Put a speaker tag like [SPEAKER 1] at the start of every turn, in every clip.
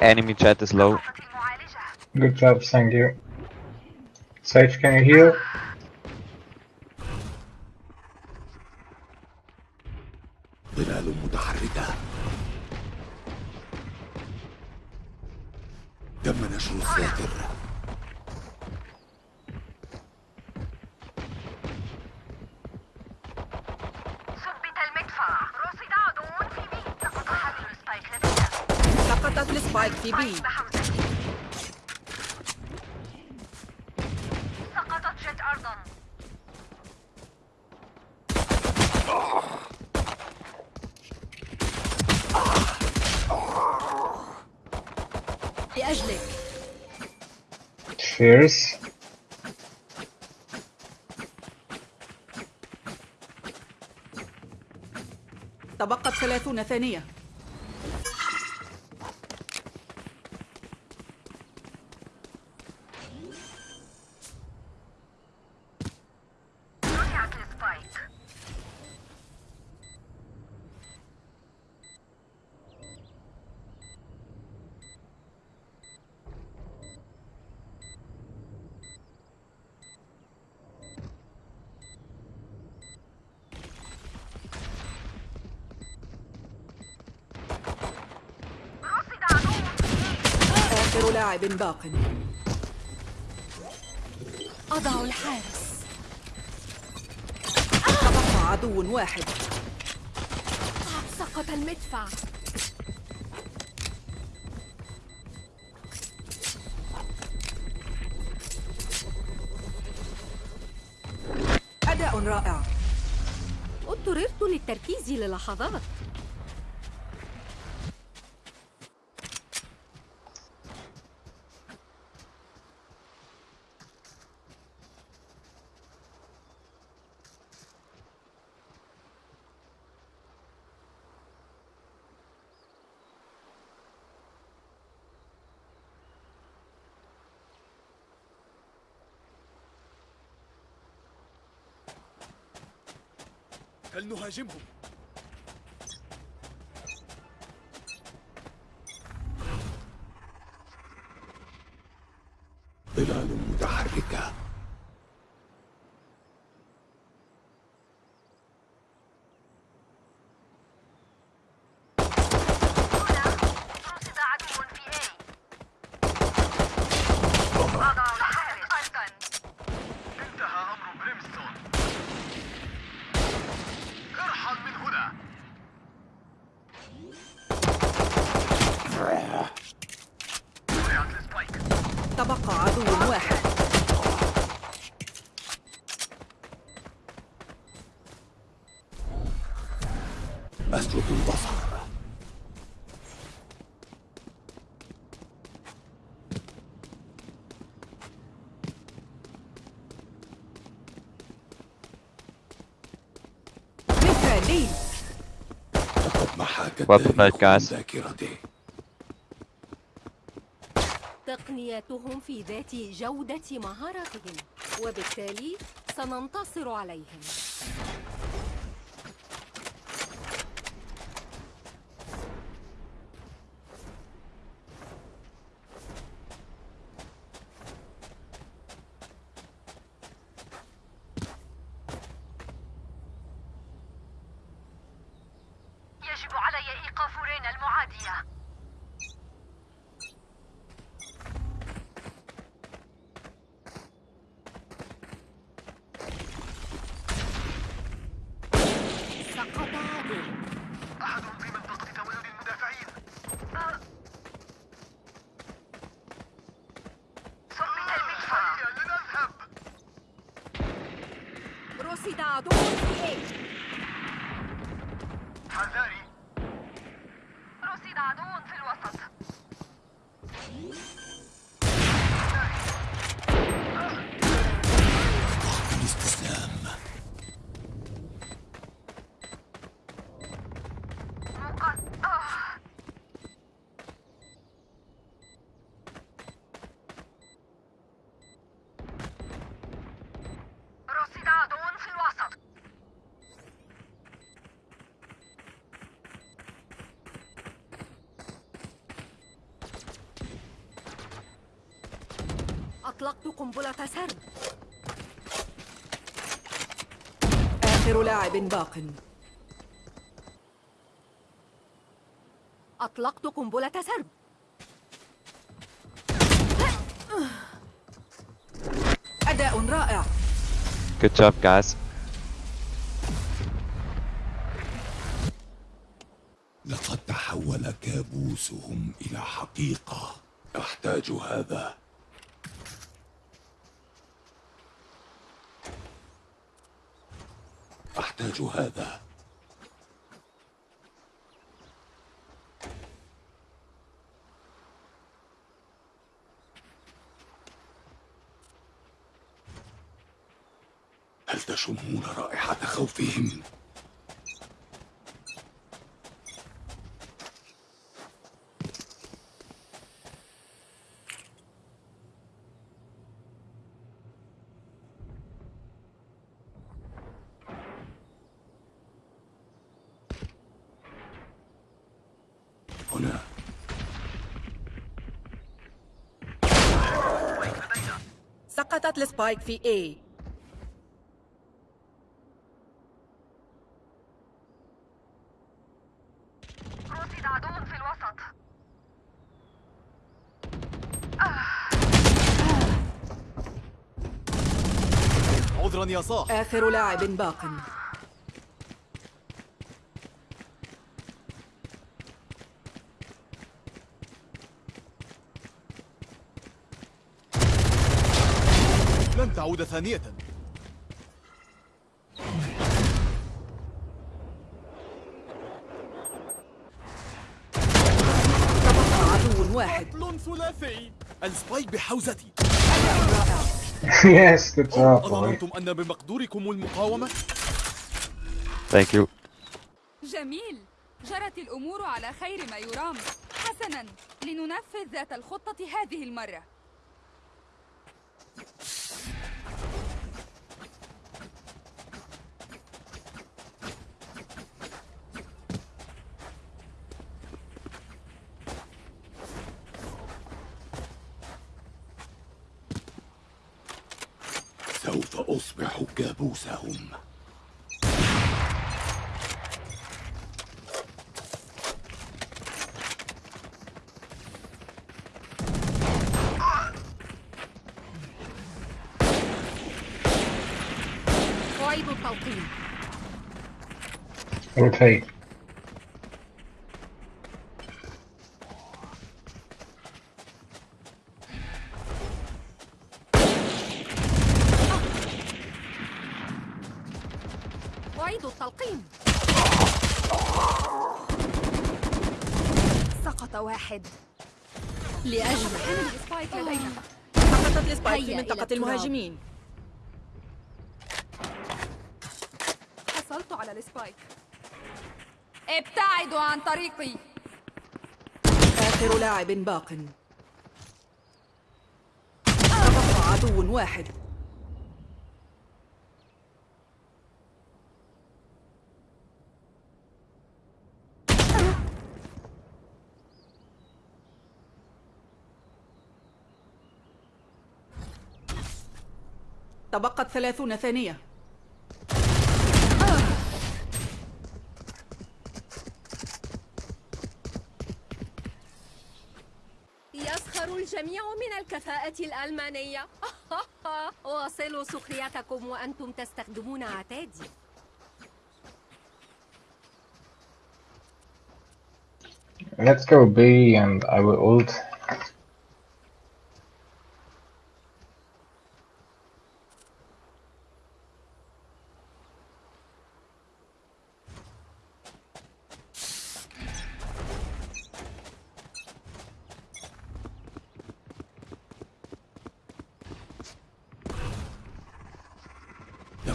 [SPEAKER 1] Enemy chat is low.
[SPEAKER 2] Good job, thank you. Sage, can you heal?
[SPEAKER 3] سقطت السبايك في بي.
[SPEAKER 4] سقطت جت أرضا.
[SPEAKER 3] لأجلك.
[SPEAKER 2] Fierce.
[SPEAKER 3] تبقت ثلاثون ثانية
[SPEAKER 4] رفعت السبايك رصد عدو
[SPEAKER 3] آخر لاعب باق.
[SPEAKER 5] أضع الحارس.
[SPEAKER 3] تبقى عدو واحد.
[SPEAKER 5] سقط المدفع.
[SPEAKER 3] أداء رائع.
[SPEAKER 5] اضطررت للتركيز للحظات.
[SPEAKER 6] فلنهاجمهم متحركة
[SPEAKER 4] رصد عدو في اي أضع الحارس أرضا
[SPEAKER 6] انتهى أمر Brimstone ارحل من هنا وقعت ال Spike
[SPEAKER 3] تبقى عدو واحد.
[SPEAKER 6] أسلك البصر. التاريخ
[SPEAKER 1] fuck, guys?
[SPEAKER 6] من ذاكرته
[SPEAKER 5] تقنياتهم في ذات جودة مهاراتهم وبالتالي سننتصر عليهم. رصد عدو في اي
[SPEAKER 6] حذاري
[SPEAKER 4] رصد عدو في الوسط
[SPEAKER 6] الاستسلام
[SPEAKER 4] مقد... آه. رصد عدو في الوسط
[SPEAKER 5] أطلقت قنبلة سرب
[SPEAKER 3] آخر لاعب باق.
[SPEAKER 5] أطلقت قنبلة سرب
[SPEAKER 3] أداء رائع.
[SPEAKER 1] Good job, guys.
[SPEAKER 6] لقد تحول كابوسهم إلى حقيقة. أحتاج هذا أحتاج هذا هل تشمون رائحة خوفهم؟ هنا
[SPEAKER 3] سقطت السبايك في A.
[SPEAKER 4] رصد عدو في الوسط.
[SPEAKER 6] عذرا يا صاح.
[SPEAKER 3] آخر لاعب باق.
[SPEAKER 6] تعود ثانية.
[SPEAKER 3] تبقى عدو واحد.
[SPEAKER 6] ثلاثي. السبايك بحوزتي.
[SPEAKER 2] Yes, good job.
[SPEAKER 6] أظننتم أن بمقدوركم المقاومة؟
[SPEAKER 1] Thank you.
[SPEAKER 7] جميل. جرت الأمور على خير ما يرام. حسناً. لننفذ ذات الخطة هذه المرة.
[SPEAKER 6] سوف أصبح كابوسهم
[SPEAKER 5] أعيد التلقيم
[SPEAKER 2] Rotate.
[SPEAKER 5] أعيد التلقيم
[SPEAKER 7] سقط واحد.
[SPEAKER 5] لأجل
[SPEAKER 7] حمل السبايك لدينا
[SPEAKER 3] سقطت ال
[SPEAKER 5] Spike في
[SPEAKER 3] منطقة. المهاجمين.
[SPEAKER 7] حصلت على ال Spike. ابتعدوا عن طريقي.
[SPEAKER 3] آخر لاعب باق. تبقى عدو واحد. تبقت ثلاثون ثانية.
[SPEAKER 5] يسخر الجميع من الكفاءة الألمانية. واصلوا سخريتكم وأنتم تستخدمون عتادي.
[SPEAKER 2] Let's go B and I will ult.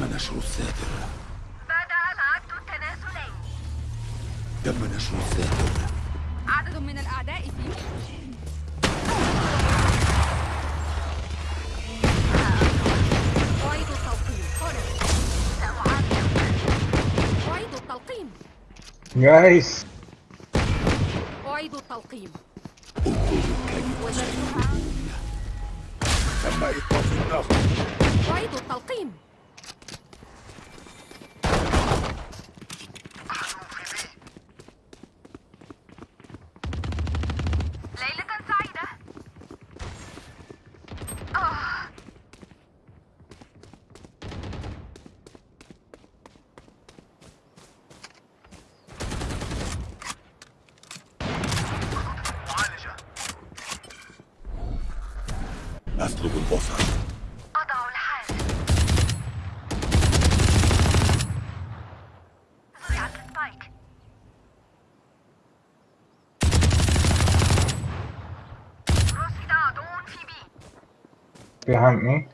[SPEAKER 6] تم نشر الساتر
[SPEAKER 4] بدأ العد التنازلي
[SPEAKER 6] تم نشر الساتر
[SPEAKER 7] عدد من الأعداء
[SPEAKER 5] أعيد التلقيم! أعيد التلقيم
[SPEAKER 6] انظروا
[SPEAKER 2] Behind me.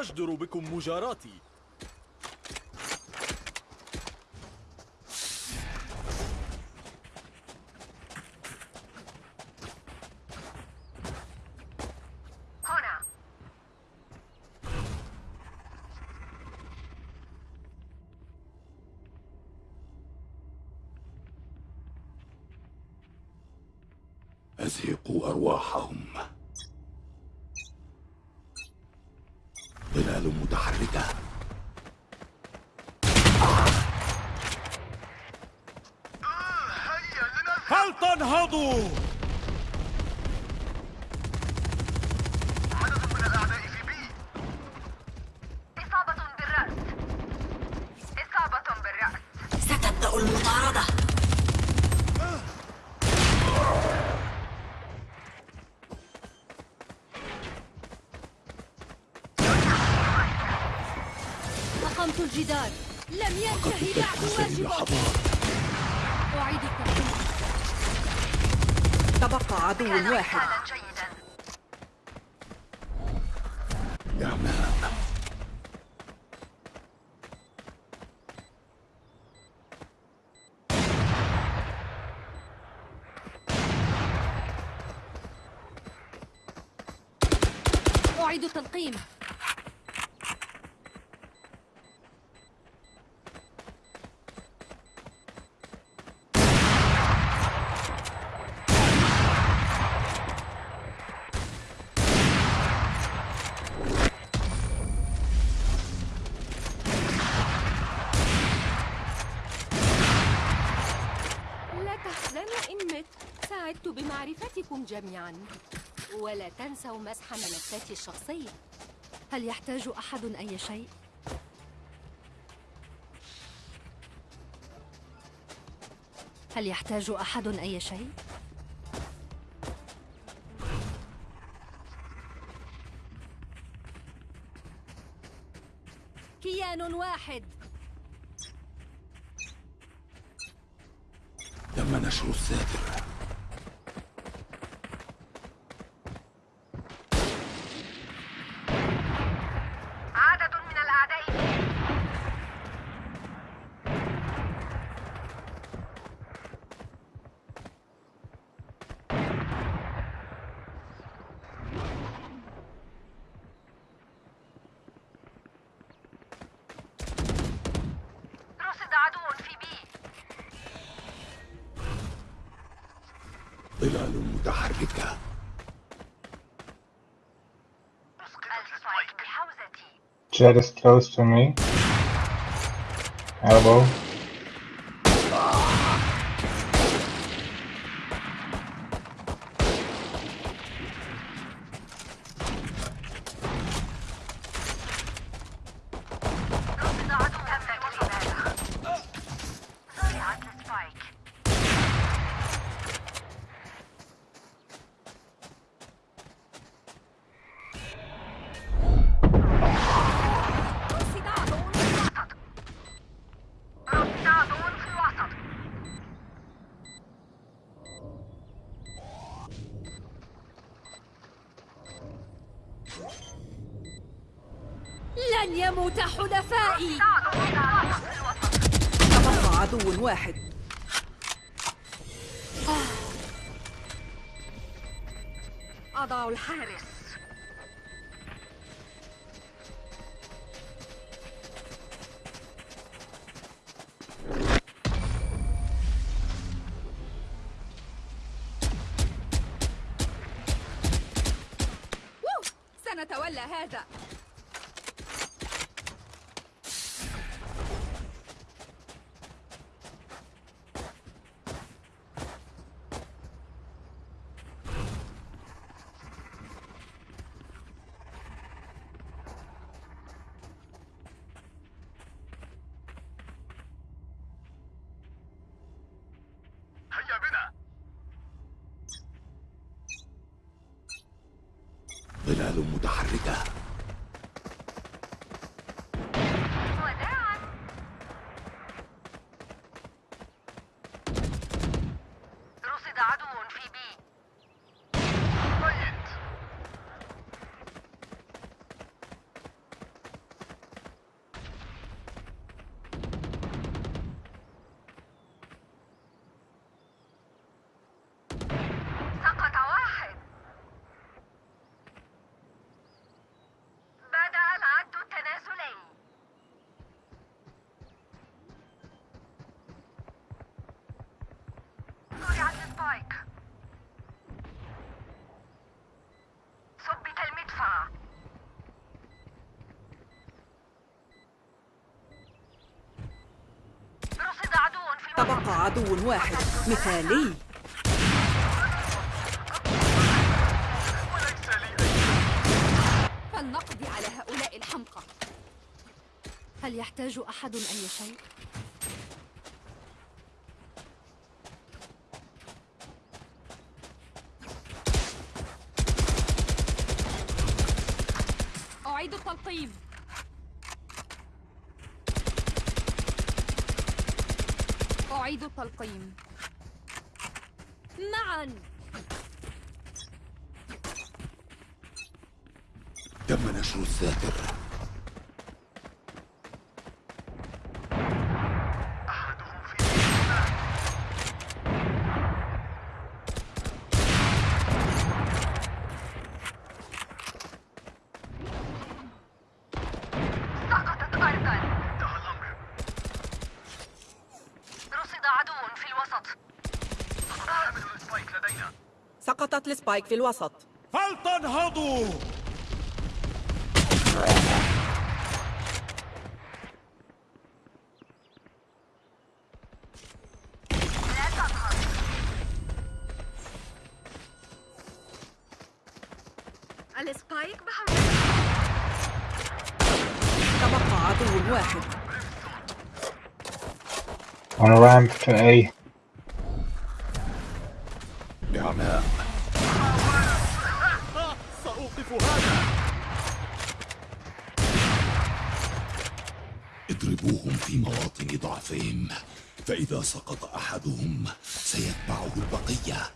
[SPEAKER 6] يجدر بكم مجاراتي. ظلال متحركة هل تنهضوا؟
[SPEAKER 3] تبقى عدو واحد.
[SPEAKER 5] أعيد التلقيم سعدت بمعرفتكم جميعا ولا تنسوا مسح ملفاتي الشخصية هل يحتاج أحد أي شيء؟ هل يحتاج أحد أي شيء؟ كيان واحد
[SPEAKER 6] تم نشر الساتر
[SPEAKER 4] عدد من الأعداء في رصد عدو في بي
[SPEAKER 6] ظلال متحركة
[SPEAKER 4] السبايك بحوزتي
[SPEAKER 2] Jet is close to me. Elbow.
[SPEAKER 5] لن يموت حلفائي.
[SPEAKER 3] تبقى عدو واحد.
[SPEAKER 5] أضع الحارس.
[SPEAKER 6] ظلال متحركة
[SPEAKER 4] وداعا رصد عدو في بي ميت سقط واحد بدأ العد التنازلي زرعت السبايك ثبت المدفع رصد عدو
[SPEAKER 3] تبقى عدو واحد مثالي
[SPEAKER 7] فلنقضي على هؤلاء الحمقى
[SPEAKER 5] هل يحتاج أحد أي شيء؟
[SPEAKER 7] أعيد التلقيم التلقيم
[SPEAKER 5] معا
[SPEAKER 6] تم نشر الساتر
[SPEAKER 4] أحدهم في سقطت أيضا انتهى الأمر رصد عدو في الوسط حامل ال Spike لدينا
[SPEAKER 3] سقطت ال Spike في الوسط.
[SPEAKER 6] فلتنهضوا!
[SPEAKER 4] السبايك بحوزة
[SPEAKER 3] تبقى عدو واحد.
[SPEAKER 2] On a ramp to A.
[SPEAKER 6] فإذا سقط أحدهم سيتبعه البقية.